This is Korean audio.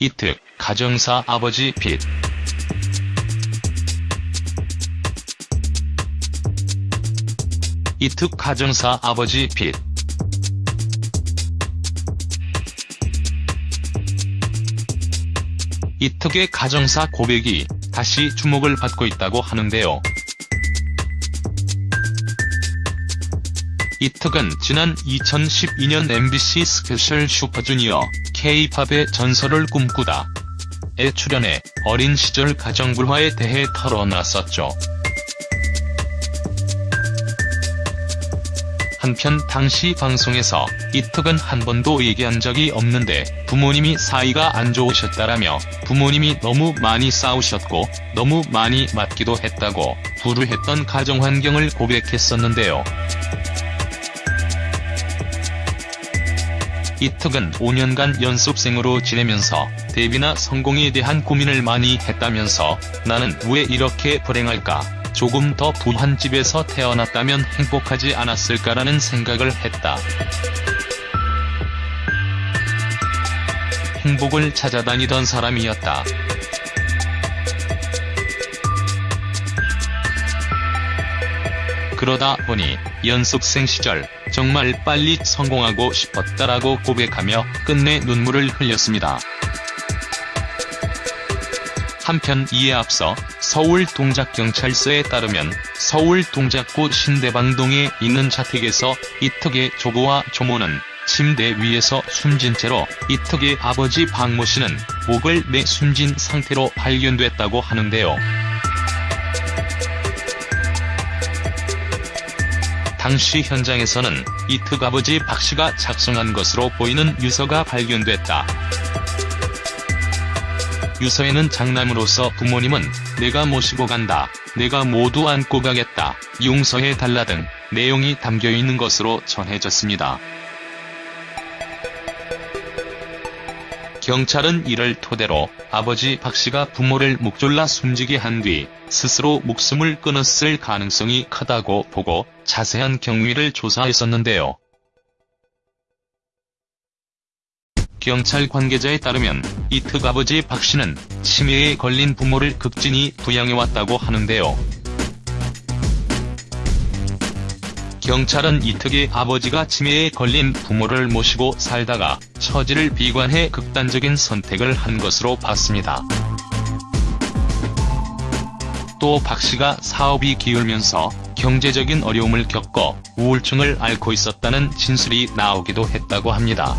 이특, 가정사 아버지 빚. 이특 가정사 아버지 빚. 이특의 가정사 고백이 다시 주목을 받고 있다고 하는데요. 이특은 지난 2012년 MBC 스페셜 슈퍼주니어 K-팝의 전설을 꿈꾸다 에 출연해 어린 시절 가정불화에 대해 털어놨었죠. 한편 당시 방송에서 이특은 한 번도 얘기한 적이 없는데 부모님이 사이가 안 좋으셨다라며 부모님이 너무 많이 싸우셨고 너무 많이 맞기도 했다고 불우했던 가정환경을 고백했었는데요. 이특은 5년간 연습생으로 지내면서 데뷔나 성공에 대한 고민을 많이 했다면서 나는 왜 이렇게 불행할까 조금 더 부한 집에서 태어났다면 행복하지 않았을까라는 생각을 했다. 행복을 찾아다니던 사람이었다. 그러다 보니 연습생 시절 정말 빨리 성공하고 싶었다라고 고백하며 끝내 눈물을 흘렸습니다. 한편 이에 앞서 서울 동작경찰서에 따르면 서울 동작구 신대방동에 있는 자택에서 이특의 조부와 조모는 침대 위에서 숨진 채로 이특의 아버지 박모 씨는 목을 매 숨진 상태로 발견됐다고 하는데요. 당시 현장에서는 이특 아버지 박 씨가 작성한 것으로 보이는 유서가 발견됐다. 유서에는 장남으로서 부모님은 내가 모시고 간다, 내가 모두 안고 가겠다, 용서해 달라 등 내용이 담겨있는 것으로 전해졌습니다. 경찰은 이를 토대로 아버지 박 씨가 부모를 묵졸라 숨지게 한 뒤 스스로 목숨을 끊었을 가능성이 크다고 보고 자세한 경위를 조사했었는데요. 경찰 관계자에 따르면 이특 아버지 박 씨는 치매에 걸린 부모를 극진히 부양해왔다고 하는데요. 경찰은 이특의 아버지가 치매에 걸린 부모를 모시고 살다가 처지를 비관해 극단적인 선택을 한 것으로 봤습니다. 또 박 씨가 사업이 기울면서 경제적인 어려움을 겪어 우울증을 앓고 있었다는 진술이 나오기도 했다고 합니다.